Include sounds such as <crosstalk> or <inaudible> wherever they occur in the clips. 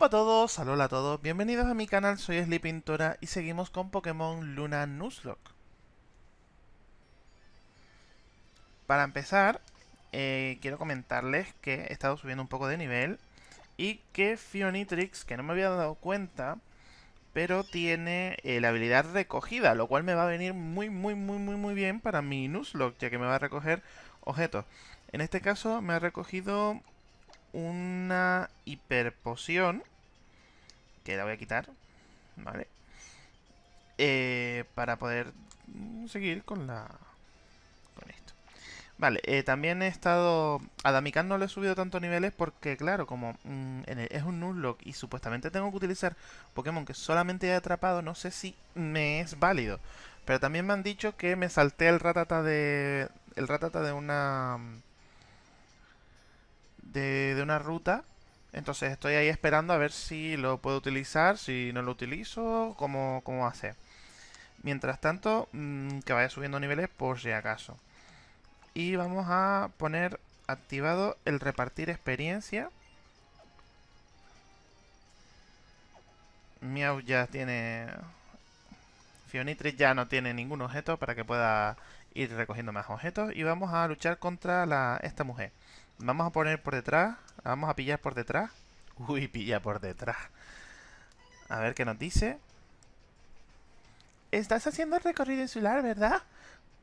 Hola a todos, hola a todos, bienvenidos a mi canal, soy Sleepintora y seguimos con Pokémon Luna Nuzlocke. Para empezar, eh, quiero comentarles que he estado subiendo un poco de nivel y que Fionitrix, que no me había dado cuenta, pero tiene eh, la habilidad recogida, lo cual me va a venir muy, muy, muy, muy, muy bien para mi Nuzlocke, ya que me va a recoger objetos. En este caso me ha recogido una hiperpoción. Que la voy a quitar. Vale. Eh, para poder seguir con la... Con esto. Vale, eh, también he estado... A Damikan no le he subido tantos niveles porque, claro, como mm, es un Nuzlocke y supuestamente tengo que utilizar Pokémon que solamente he atrapado, no sé si me es válido. Pero también me han dicho que me salté el ratata de... El ratata de una de, una ruta. Entonces estoy ahí esperando a ver si lo puedo utilizar, si no lo utilizo, cómo, cómo hacer. Mientras tanto, mm, que vaya subiendo niveles por si acaso. Y vamos a poner activado el repartir experiencia. Miau ya tiene... Fionitris ya no tiene ningún objeto para que pueda ir recogiendo más objetos. Y vamos a luchar contra la, esta mujer. Vamos a poner por detrás. Vamos a pillar por detrás. Uy, pilla por detrás. A ver qué nos dice. Estás haciendo el recorrido insular, ¿verdad?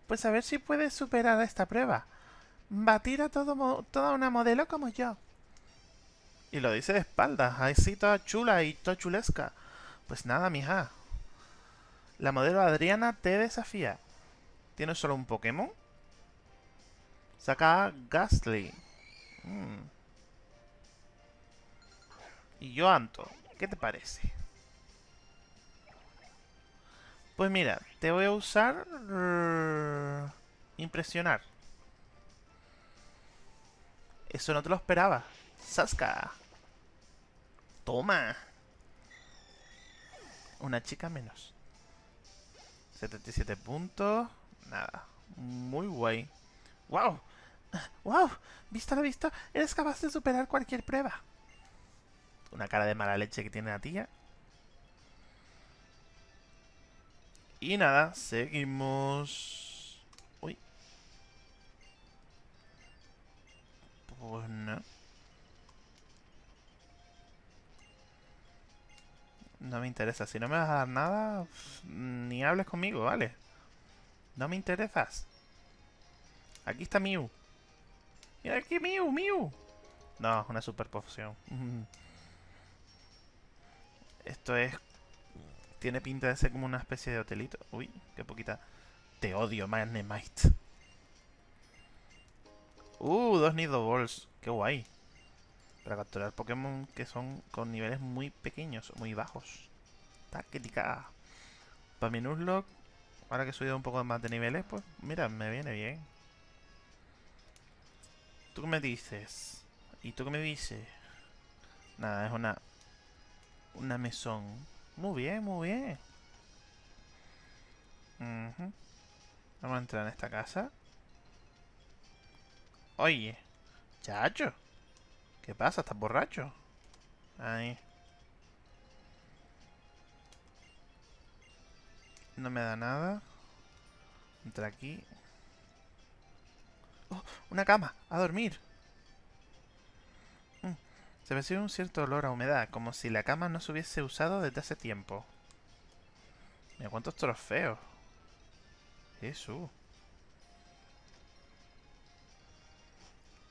Pues a ver si puedes superar esta prueba. Batir a todo toda una modelo como yo. Y lo dice de espaldas. Así toda chula y toda chulesca. Pues nada, mija. La modelo Adriana te desafía. ¿Tienes solo un Pokémon? Saca a Gastly. Mm. Y yo, Anto, ¿qué te parece? Pues mira, te voy a usar... impresionar. Eso no te lo esperaba. Saska. Toma. Una chica menos. 77 puntos. Nada. Muy guay. ¡Wow! ¡Wow! ¿Visto lo visto? Eres capaz de superar cualquier prueba. Una cara de mala leche que tiene la tía. Y nada, seguimos... Uy. Pues no. No me interesa. Si no me vas a dar nada, ni hables conmigo, ¿vale? No me interesas. Aquí está Mew. Mira aquí, Mew, Mew. No, una super poción. Esto es... Tiene pinta de ser como una especie de hotelito. Uy, qué poquita. Te odio, Magnemite. Uh, dos Nido Balls. Qué guay. Para capturar Pokémon que son con niveles muy pequeños, muy bajos. Táctica. Para mi Nuzlocke, ahora que he subido un poco más de niveles, pues mira, me viene bien. ¿Tú qué me dices? ¿Y tú qué me dices? Nada, es una... Una mesón. Muy bien, muy bien. Vamos a entrar en esta casa. Oye, chacho. ¿Qué pasa? ¿Estás borracho? Ahí. No me da nada. Entra aquí. Una cama, a dormir. Mm, se percibe un cierto olor a humedad, como si la cama no se hubiese usado desde hace tiempo. Mira cuántos trofeos. Eso.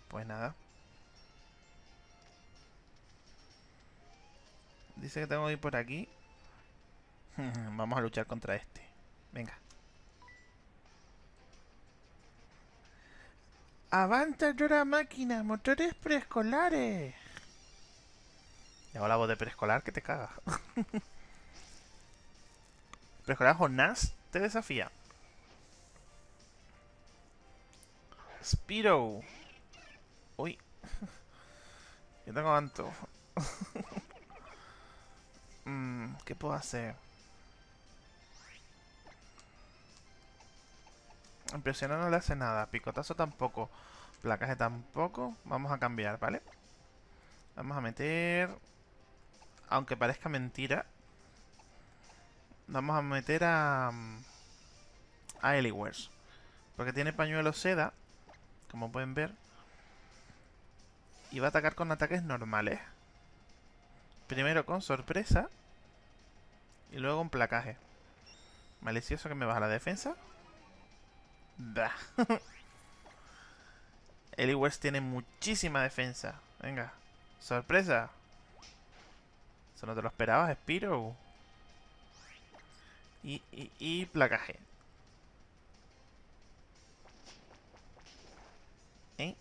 Pues nada. Dice que tengo que ir por aquí. <laughs> Vamos a luchar contra este. Venga. ¡Avanta llora máquina! ¡Motores preescolares! Y la voz de preescolar que te caga. <laughs> preescolar Jonás te desafía. Spiro. Uy. <laughs> Yo tengo tanto. <laughs> mm, ¿Qué puedo hacer? Impresionar no le hace nada. Picotazo tampoco. Placaje tampoco. Vamos a cambiar, ¿vale? Vamos a meter... aunque parezca mentira, vamos a meter a... A Eliwers. Porque tiene pañuelo seda, como pueden ver. Y va a atacar con ataques normales. Primero con sorpresa. Y luego con placaje. Malicioso que me baja la defensa. Da. <laughs> Eliwers tiene muchísima defensa. Venga. Sorpresa. Eso no te lo esperabas, Spiro. Y, y, y placaje. ¿Eh?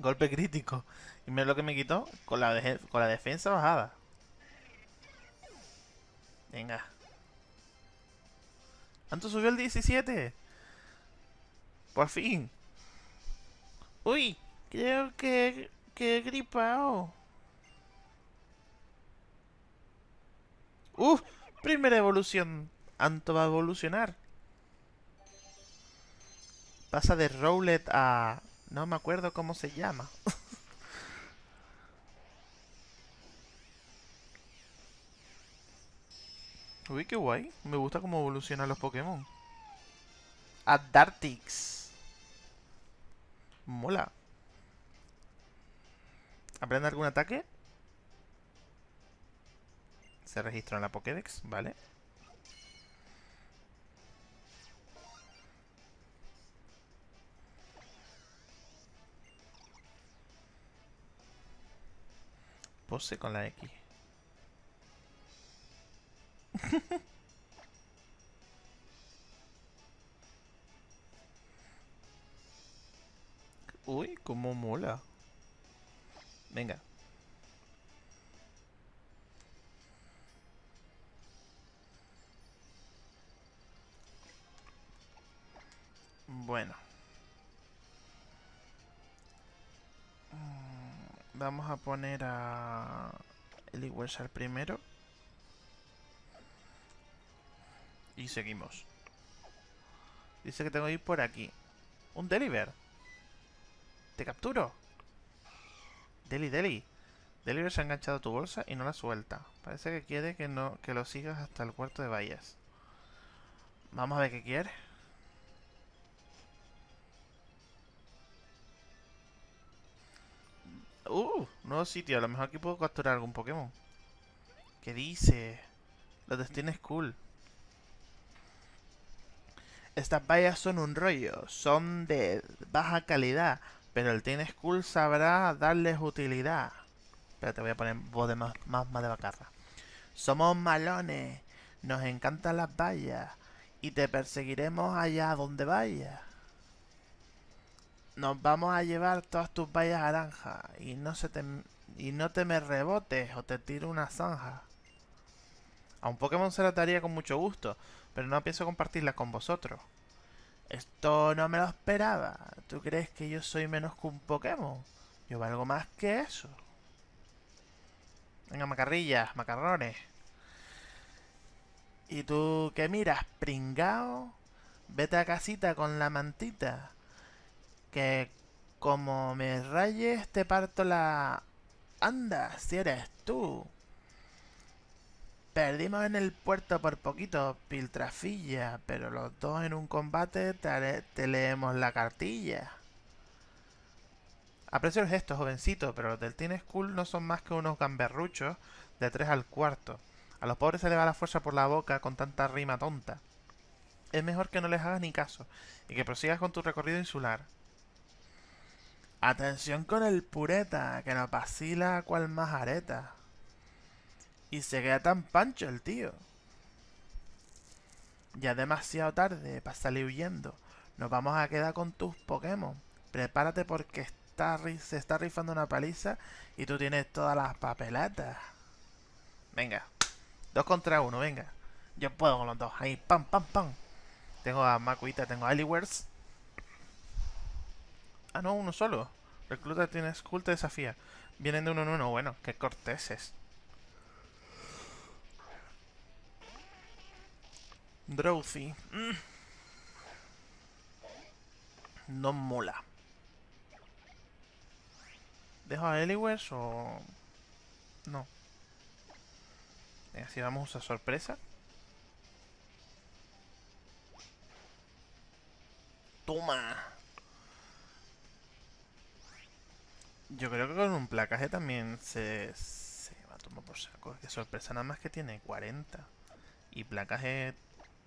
Golpe crítico. Y mira lo que me quitó con la, con la defensa bajada. Venga. ¿Cuánto subió el 17? Por fin. Uy, creo que, que he gripado. Uf, primera evolución. Anto va a evolucionar. Pasa de Rowlet a... No me acuerdo cómo se llama. <laughs> Uy, qué guay. Me gusta cómo evolucionan los Pokémon. A Dartix. Mola. ¿Aprende algún ataque? Se registró en la Pokédex, vale. Pose con la X. <laughs> Uy, cómo mola. Venga. Bueno. Mm, vamos a poner a Eliwesar primero. Y seguimos. Dice que tengo que ir por aquí. Un Deliver. Te capturo. Deli, Deli. Deliver se ha enganchado a tu bolsa y no la suelta. Parece que quiere que, no, que lo sigas hasta el cuarto de vallas. Vamos a ver qué quiere. Uh, nuevo sitio. A lo mejor aquí puedo capturar algún Pokémon. ¿Qué dice? Los destinos cool. Estas vallas son un rollo. Son de baja calidad. Pero el Team School sabrá darles utilidad. Pero te voy a poner voz de más, más, más de bacarra. Somos malones. Nos encantan las vallas. Y te perseguiremos allá donde vayas. Nos vamos a llevar todas tus vallas naranjas. Y no se te, y no te me rebotes o te tiro una zanja. A un Pokémon se la daría con mucho gusto. Pero no pienso compartirla con vosotros. Esto no me lo esperaba. ¿Tú crees que yo soy menos que un Pokémon? Yo valgo más que eso. Venga, macarrillas, macarrones. ¿Y tú qué miras, pringao? Vete a casita con la mantita. Que como me rayes te parto la... Anda, si eres tú. Perdimos en el puerto por poquito, Piltrafilla, pero los dos en un combate te, leemos la cartilla. Aprecio el gesto, jovencito, pero los del Teen School no son más que unos gamberruchos de tres al cuarto. A los pobres se les va la fuerza por la boca con tanta rima tonta. Es mejor que no les hagas ni caso y que prosigas con tu recorrido insular. Atención con el pureta, que nos vacila cual más areta. Y se queda tan pancho el tío. Ya demasiado tarde para salir huyendo. Nos vamos a quedar con tus Pokémon. Prepárate porque está, se está rifando una paliza y tú tienes todas las papeletas. Venga. Dos contra uno, venga. Yo puedo con los dos. Ahí, pam, pam, pam. Tengo a Makuita, tengo a Aliwers. Ah, no, uno solo. Recluta tiene Skull te desafía. Vienen de uno en uno. Bueno, qué corteses. Drowsy. Mm. No mola. ¿Dejo a Eliwes o...? No. Venga, si vamos a sorpresa. ¡Toma! Yo creo que con un placaje también se, se va a tomar por saco. Que sorpresa nada más que tiene 40. Y placaje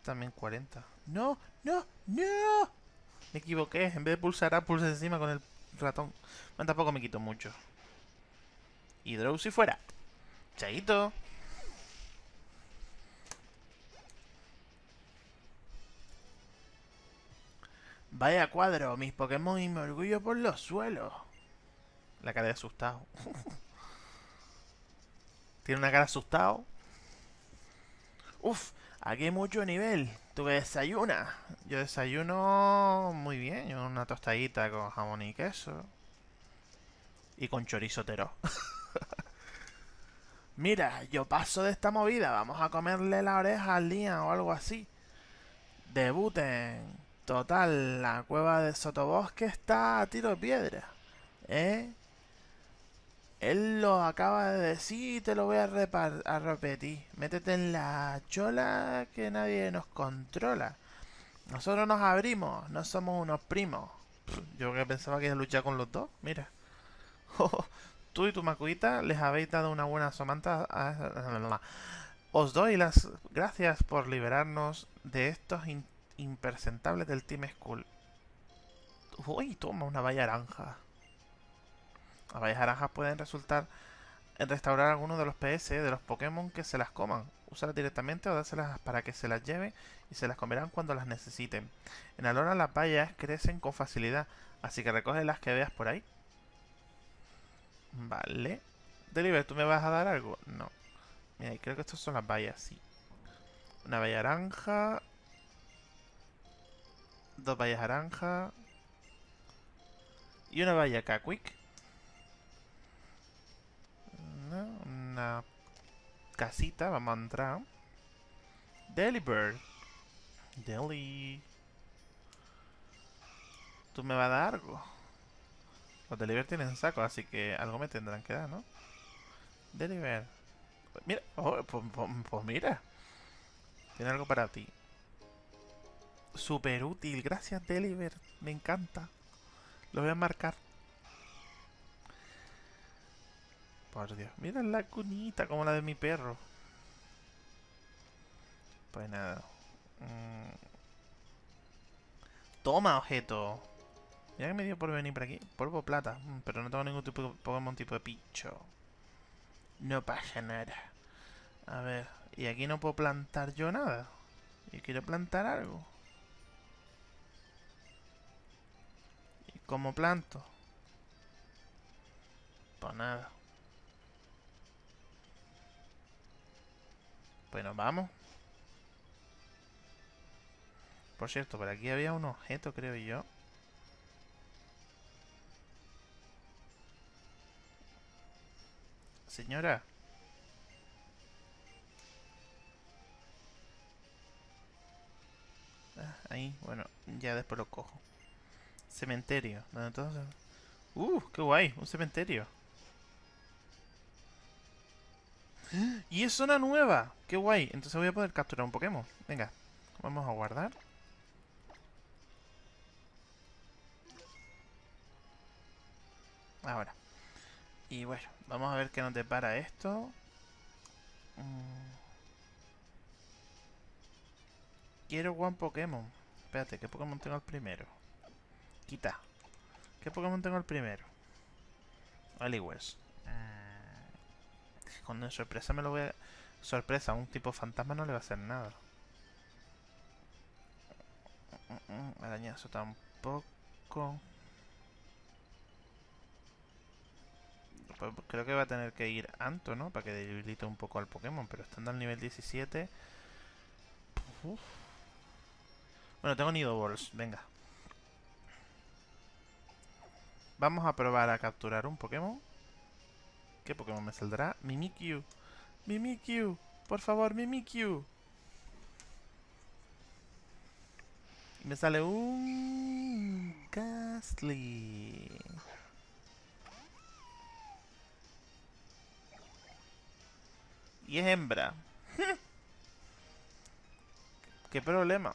también 40. ¡No! ¡No! ¡No! Me equivoqué. En vez de pulsar A, pulsar encima con el ratón. Bueno, tampoco me quito mucho. Y Drowsy fuera. Chaito. Vaya cuadro, mis Pokémon y mi orgullo por los suelos. La cara de asustado. <laughs> Tiene una cara asustado. Uf, aquí hay mucho nivel. ¿Tú qué desayunas? Yo desayuno muy bien. Una tostadita con jamón y queso. Y con chorizo tero. <laughs> Mira, yo paso de esta movida. Vamos a comerle la oreja al día o algo así. Debuten. Total, la cueva de Sotobosque está a tiro de piedra. ¿Eh? Él lo acaba de decir y te lo voy a, a repetir. Métete en la chola que nadie nos controla. Nosotros nos abrimos, no somos unos primos. Yo que pensaba que iba a luchar con los dos, mira. <laughs> Tú y tu macuita les habéis dado una buena somanta a... <laughs> Os doy las gracias por liberarnos de estos impresentables del Team School. Uy, toma una valla naranja. Las vallas naranjas pueden resultar en restaurar algunos de los PS de los Pokémon que se las coman. Úsalas directamente o dáselas para que se las lleven y se las comerán cuando las necesiten. En Alona las vallas crecen con facilidad, así que recoge las que veas por ahí. Vale. Deliver, ¿tú me vas a dar algo? No. Mira, creo que estas son las vallas, sí. Una valla naranja. Dos vallas naranja. Y una valla Una casita, vamos a entrar. Delibird. Deli. ¿Tú me vas a dar algo? Los Deliver tienen saco, así que algo me tendrán que dar, ¿no? Deliver. Mira, oh, pues, pues, pues, mira. Tiene algo para ti. Super útil, gracias Deliver. Me encanta. Lo voy a marcar. Por Dios. Mira la cunita como la de mi perro. Pues nada. Mm. Toma, objeto. Mira que me dio por venir por aquí. Polvo plata. Mm, pero no tengo ningún tipo de Pokémon tipo de picho. No pasa nada. A ver. Y aquí no puedo plantar yo nada. Y quiero plantar algo. ¿Y cómo planto? Pues nada. Pues nos vamos. Por cierto, por aquí había un objeto, creo yo. Señora. Ah, ahí, bueno, ya después lo cojo. Cementerio. Entonces... ¡Uh! ¡Qué guay! Un cementerio. ¡Y es zona nueva! ¡Qué guay! Entonces voy a poder capturar un Pokémon. Venga, vamos a guardar. Ahora. Y bueno, vamos a ver qué nos depara esto. Mm. Quiero One Pokémon. Espérate, ¿qué Pokémon tengo el primero? Quita. ¿Qué Pokémon tengo el primero? Aliwers. Con sorpresa me lo voy a... Sorpresa, un tipo fantasma no le va a hacer nada. Arañazo tampoco. Pues creo que va a tener que ir Anto, ¿no? Para que debilite un poco al Pokémon. Pero estando al nivel 17... Bueno, tengo Nido Balls. Venga. Vamos a probar a capturar un Pokémon. ¿Qué Pokémon me saldrá? Mimikyu. Mimikyu. Por favor, Mimikyu. Me sale un... Gastly. Y es hembra. <laughs> ¿Qué problema?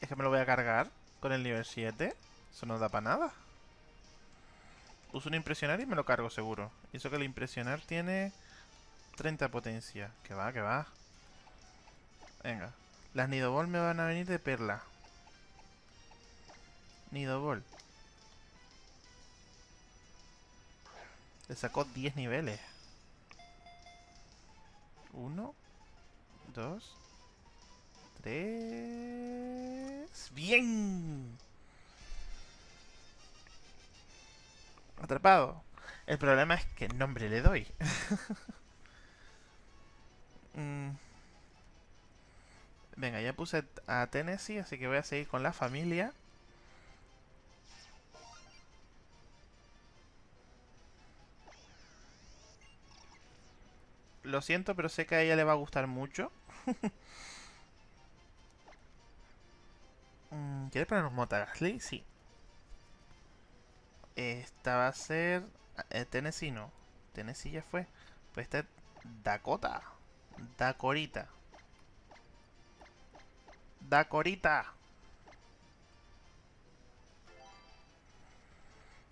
Es que me lo voy a cargar con el nivel 7. Eso no da para nada. Uso un impresionar y me lo cargo seguro. Y eso que el impresionar tiene 30 potencia. Que va, que va. Venga. Las Nidobol me van a venir de perla. Nidobol. Le sacó 10 niveles. 1, 2, 3... ¡Bien! Atrapado. El problema es qué nombre le doy. <laughs> Mm. Venga, ya puse a Tennessee, así que voy a seguir con la familia. Lo siento, pero sé que a ella le va a gustar mucho. <laughs> Mm, ¿Quieres poner un Motagasly? Sí. Esta va a ser... Eh, Tennessee no. Tennessee ya fue. Pues esta es Dakota. Dacorita. Dacorita.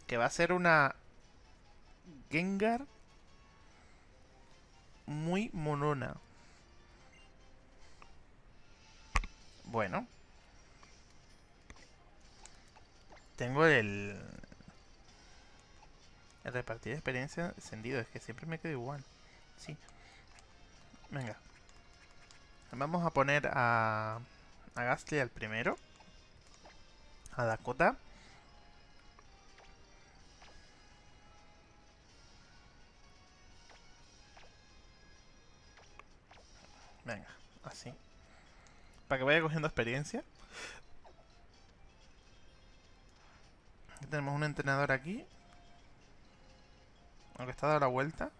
Que va a ser una... Gengar. Muy monona. Bueno. Tengo el... El repartir experiencia encendido. Es que siempre me quedo igual. Sí. Venga. Vamos a poner a... A Gastly al primero. A Dakota. Venga, así. Para que vaya cogiendo experiencia. Tenemos un entrenador aquí. Aunque está dando la vuelta.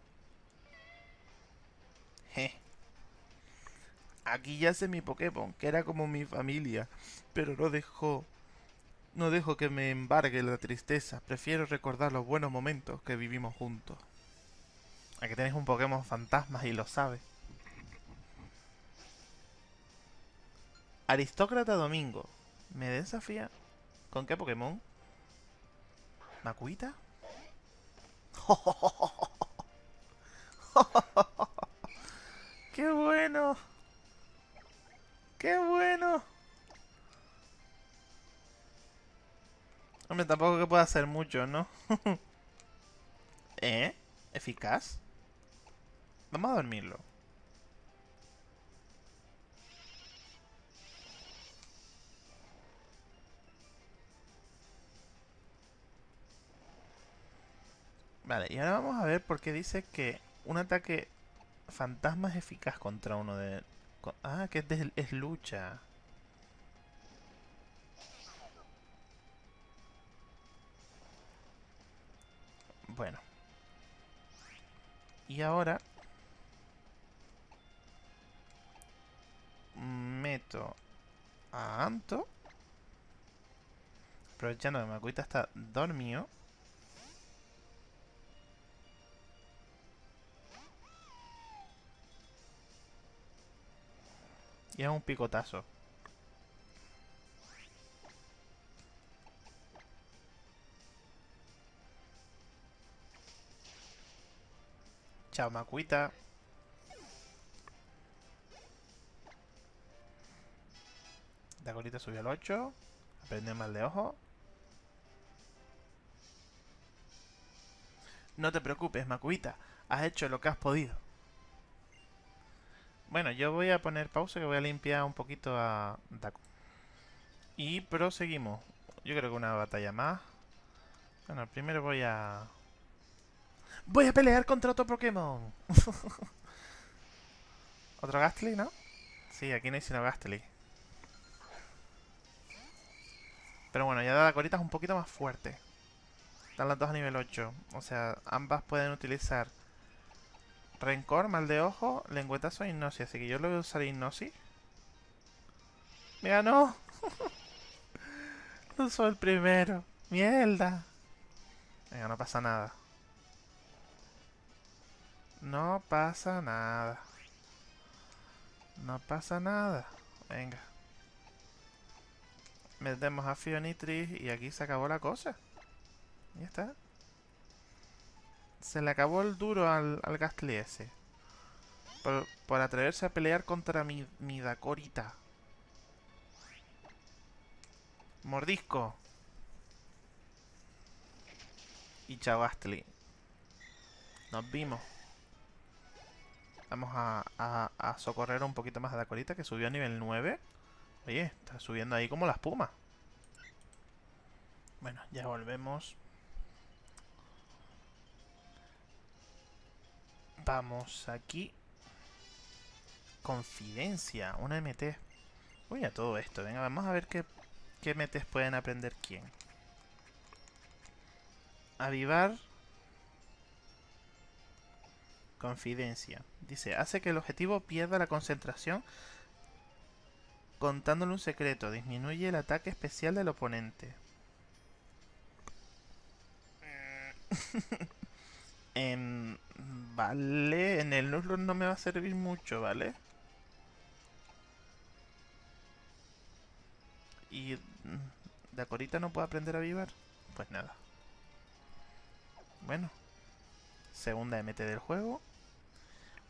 Je. Aquí yace mi Pokémon, que era como mi familia. Pero no dejó... No dejo que me embargue la tristeza. Prefiero recordar los buenos momentos que vivimos juntos. Aquí tenéis un Pokémon fantasma y lo sabes. Aristócrata Domingo. ¿Me desafía? ¿Con qué Pokémon? ¿Makuita? <laughs> ¡Qué bueno! ¡Qué bueno! Hombre, tampoco que pueda hacer mucho, ¿no? <laughs> ¿Eh? ¿Eficaz? Vamos a dormirlo. Vale, y ahora vamos a ver por qué dice que un ataque fantasma es eficaz contra uno de... Ah, que es, es lucha. Bueno. Y ahora... Meto a Anto. Aprovechando que Makuita está dormido. Y es un picotazo. Chao, Macuita. Dacorita subió al 8. Aprende mal de ojo. No te preocupes, Macuita. Has hecho lo que has podido. Bueno, yo voy a poner pausa que voy a limpiar un poquito a Daco. Y proseguimos. Yo creo que una batalla más. Bueno, primero voy a... ¡Voy a pelear contra otro Pokémon! <laughs> ¿Otro Gastly, no? Sí, aquí no hay sino Gastly. Pero bueno, ya la corita es un poquito más fuerte. Están las dos a nivel 8. O sea, ambas pueden utilizar Rencor, mal de ojo, lengüetazo hipnosis. Así que yo lo voy a usar hipnosis. ¡Me ganó! <laughs> no soy el primero. ¡Mierda! Venga, no pasa nada. No pasa nada. No pasa nada. Venga. Metemos a Fionitris y aquí se acabó la cosa. Ya está. Se le acabó el duro al, al Gastly ese. Por, atreverse a pelear contra mi, mi. Mordisco. Y chao Gastly. Nos vimos. Vamos a, a, a, socorrer un poquito más a Dakorita que subió a nivel 9. Oye, está subiendo ahí como la espuma. Bueno, ya volvemos. Vamos aquí. Confidencia, una MT. Uy, a todo esto. Venga, vamos a ver qué, qué MTs pueden aprender quién. Avivar. Confidencia. Dice, hace que el objetivo pierda la concentración contándole un secreto. Disminuye el ataque especial del oponente. en, <laughs> vale, en el Nuzlocke no me va a servir mucho, ¿vale? Y mm, Dakorita no puede aprender a vivar. Pues nada. Bueno. Segunda MT del juego.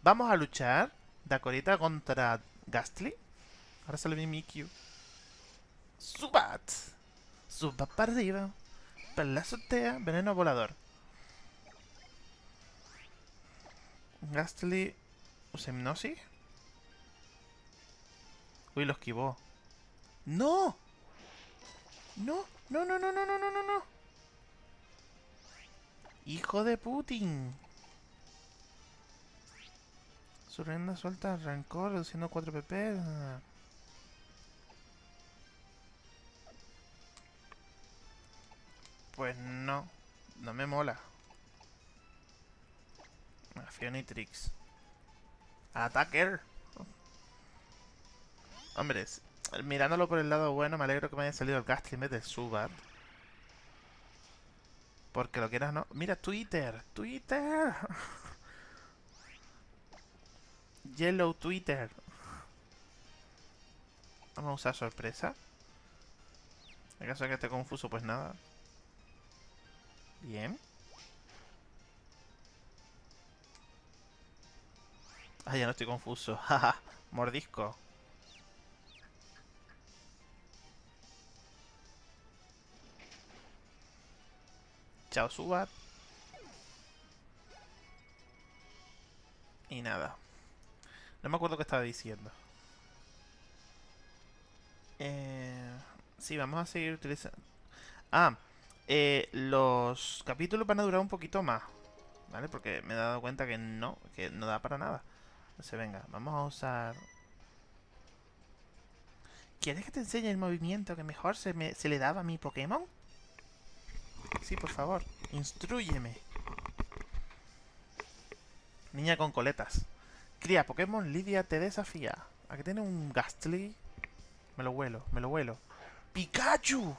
Vamos a luchar. Dakorita contra Gastly. Ahora sale mi Mikyu. Subat. Subat para arriba. Para la. Veneno volador. Gastly. ¿Usa hipnosis? Uy, lo esquivó. ¡No! ¡No! ¡No, no, no, no, no, no, no, no! ¡Hijo de Putin! Su rienda suelta rancor, reduciendo 4 pp. Pues no, no me mola. Fionitrix. Attacker. Hombre, mirándolo por el lado bueno, me alegro que me haya salido el vez del Subat. Porque lo quieras, ¿no? Mira, Twitter. Twitter. <laughs> Yellow Twitter. Vamos a usar sorpresa. En caso de que esté confuso, pues nada. Bien. Ah, ya no estoy confuso. <laughs> Jaja, mordisco. Chao, Subat. Y nada. No me acuerdo qué estaba diciendo. Eh, sí, vamos a seguir utilizando... Ah, eh, los capítulos van a durar un poquito más. ¿Vale? Porque me he dado cuenta que no, que no da para nada. Entonces, venga, vamos a usar... ¿Quieres que te enseñe el movimiento que mejor se, me, se le daba a mi Pokémon? Sí, por favor. Instruyeme. Niña con coletas. Cría, Pokémon Lidia te desafía. Aquí tiene un Gastly. Me lo huelo, me lo huelo. ¡Pikachu!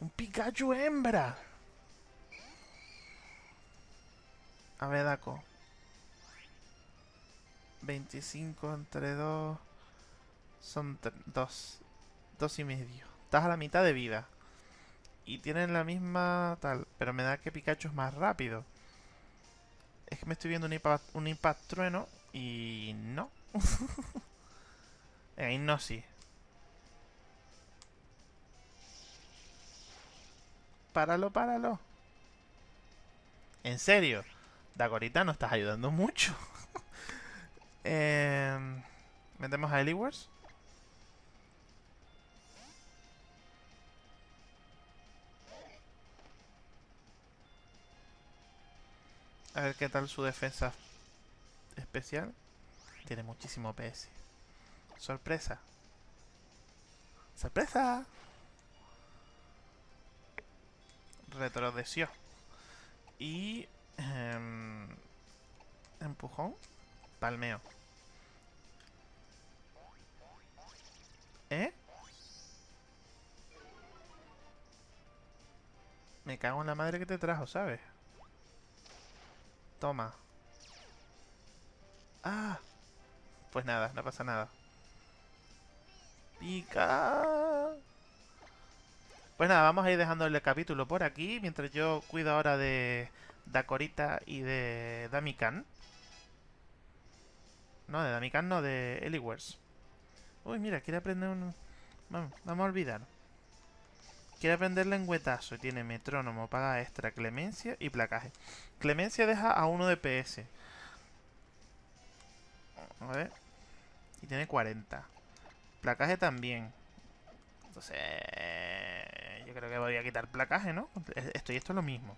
¡Un Pikachu hembra! A ver. 25 entre 2... Son 2. 2 y medio. Estás a la mitad de vida. Y tienen la misma tal. Pero me da que Pikachu es más rápido. Es que me estoy viendo un impact, un impact trueno y no. <laughs> Venga, no sí. Páralo, páralo. En serio, Dagorita no estás ayudando mucho. Eh, Metemos a Eliwars. A ver qué tal su defensa especial. Tiene muchísimo PS. Sorpresa. ¡Sorpresa! Retrodeció. Y... Eh, empujón. Palmeo. ¿Eh? Me cago en la madre que te trajo, ¿sabes? Toma. Ah. Pues nada, no pasa nada. Pica. Pues nada, vamos a ir dejando el capítulo por aquí. Mientras yo cuido ahora de Dakorita y de Damikan. No, de Damikan no, de Eliwers. Uy, mira, quiere aprender un... Vamos, vamos a olvidar. Quiere aprender lengüetazo. Tiene metrónomo, paga extra, clemencia y placaje. Clemencia deja a uno de PS. A ver. Y tiene 40. Placaje también. Entonces... Yo creo que voy a quitar placaje, ¿no? Esto y esto es lo mismo.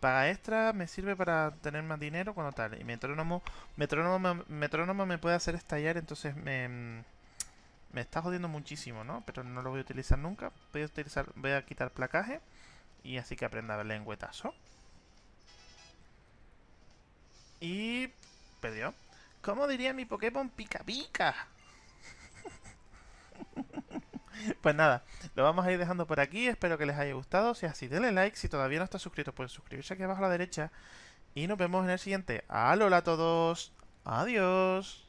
Paga extra me sirve para tener más dinero cuando tal. Y metrónomo, metrónomo, metrónomo me puede hacer estallar, entonces me, me está jodiendo muchísimo, ¿no? Pero no lo voy a utilizar nunca. Voy a, utilizar, voy a quitar placaje y así que aprenda el lengüetazo. Y perdió. ¿Cómo diría mi Pokémon pica pica? <laughs> Pues nada, lo vamos a ir dejando por aquí. Espero que les haya gustado. Si es así, denle like. Si todavía no está suscrito, pueden suscribirse aquí abajo a la derecha. Y nos vemos en el siguiente. ¡Alola a todos! ¡Adiós!